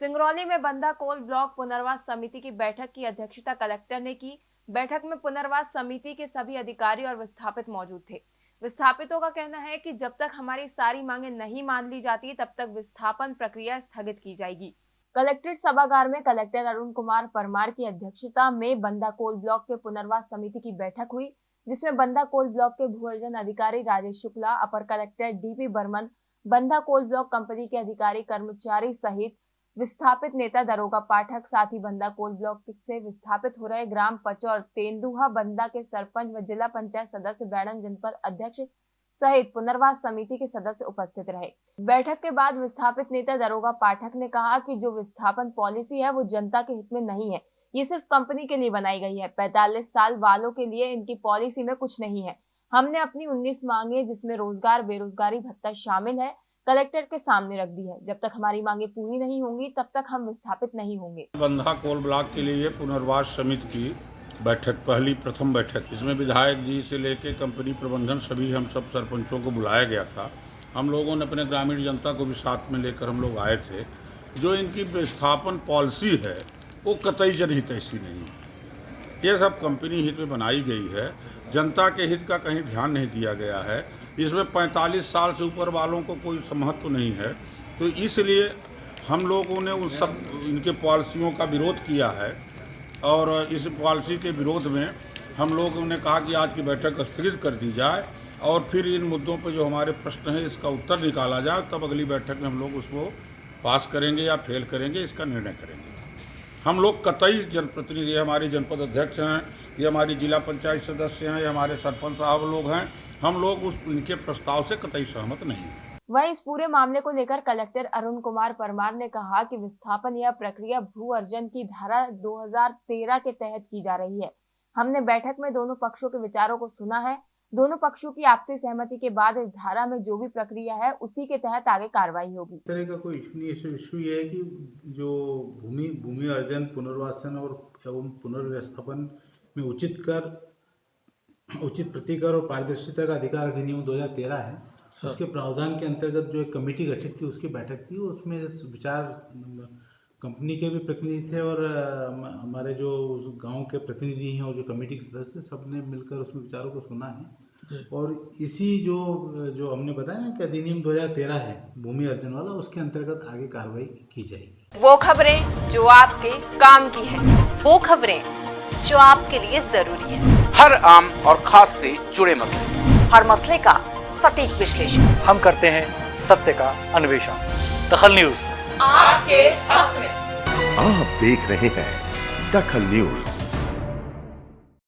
सिंगरौली में बंदा coal block पुनर्वास समिति की बैठक की अध्यक्षता कलेक्टर ने की। बैठक में पुनर्वास समिति के सभी अधिकारी और विस्थापित मौजूद थे। विस्थापितों का कहना है कि जब तक हमारी सारी मांगे नहीं मान ली जाती, तब तक विस्थापन प्रक्रिया स्थगित की जाएगी। कलेक्ट्रेट सभागार में कलेक्टर अरुण कुमार परमार की अध्यक्षता में बंदा कोल ब्लॉक के पुनर्वास समिति की बैठक हुई, जिसमें बंदा कोल ब्लॉक के भूअर्जन अधिकारी Rajesh Shukla, upper collector DP Barman, Banda coal block company के अधिकारी कर्मचारी सहित विस्थापित नेता दरोगा पाठक साथ ही बंदा कोल ब्लॉक से विस्थापित हो रहे ग्राम पचौर तेंदुहा बंदा के सरपंच व जिला पंचायत सदस्य बैडन जनपद अध्यक्ष सहित पुनर्वास समिति के सदस्य उपस्थित रहे। बैठक के बाद विस्थापित नेता दरोगा पाठक ने कहा कि जो विस्थापन पॉलिसी है, वो जनता के हित में नहीं है। ये सिर्फ़ कंपनी के लिए बनाई गई है। पैतालीस साल वालों के लिए इनकी पॉलिसी में कुछ नहीं है। हमने अपनी 19 मांगे जिसमें रोज़गार, बेरोजगारी, भत्ता शामिल है। कलेक्टर के सामने रख दी है। जब तक हमारी मांगे पूरी नहीं होंगी, तब तक हम विस्थापित नहीं होंगे। बंधा कोल ब्लॉक के लिए पुनर्वास समिति की बैठक, पहली, प्रथम बैठक। इसमें विधायक जी से लेके कंपनी प्रबंधन, सभी हम सब सरपंचों को बुलाया गया था। हम लोगों ने अपने ग्रामीण जनता को भी साथ में लेकर हम लोग आए थे। जो इनकी विस्थापन पॉलिसी है, वो कतई जनहित ऐसी नहीं है। ये सब कंपनी हित में बनाई गई है। जनता के हित का कहीं ध्यान नहीं दिया गया है। इसमें 45 साल से ऊपर वालों को कोई महत्व नहीं है। तो इसलिए हम लोगों ने उन सब, इनके पॉलिसियों का विरोध किया है। और इस पॉलिसी के विरोध में हम लोगों ने कहा कि आज की बैठक स्थगित कर दी जाए और फिर इन मुद्दों पर जो हमारे प्रश्न हैं, इसका उत्तर निकाला जाए। तब अगली बैठक में हम लोग उसको पास करेंगे या फेल करेंगे, इसका निर्णय करेंगे। हम लोग कतई जनप्रतिनिधि हमारे जनपद अध्यक्ष हैं, ये हमारी जिला पंचायत सदस्य हैं, ये हमारे सरपंच साहब लोग हैं, हम लोग उस, इनके प्रस्ताव से कतई सहमत नहीं हैं। वहीं इस पूरे मामले को लेकर कलेक्टर अरुण कुमार परमार ने कहा कि विस्थापन यह प्रक्रिया भू अर्जन की धारा 2013 के तहत की जा रही है। हमने बैठक में दोनों पक्षों के विचारों को सुना है दोनों पक्षों की आपसी सहमति के बाद इस धारा में जो भी प्रक्रिया है उसी के तहत आगे कार्रवाई होगी। तरह का कोई इशू नहीं इशू ये है कि जो भूमि भूमि अर्जन पुनर्वासन और एवं पुनर्व्यवस्थापन में उचित कर उचित प्रतिकर और पारदर्शिता का अधिकार अधिनियम 2013 है। उसके प्रावधान के अंतर्गत जो एक कमेटी गठित थी उसकी बैठक थी उसमें विचार कंपनी के भी प्रतिनिधि थे और हमारे जो गाँव के प्रतिनिधि हैं और जो कमेटी के सदस्य सबने मिलकर उसमें विचारों को सुना है। और इसी जो जो हमने बताया ना कि अधिनियम 2013 है भूमि अर्जन वाला उसके अंतर्गत आगे कार्रवाई की जाएगी। वो खबरें जो आपके काम की है वो खबरें जो आपके लिए ज़रूरी है। हर आम और खास से जुड़े मसले। हर मसले का सटीक विश्लेषण। हम करते हैं सत्य का अन्वेषण। दखल न्यूज़। आपके हक में। आप देख रहे हैं दखल न्यूज़।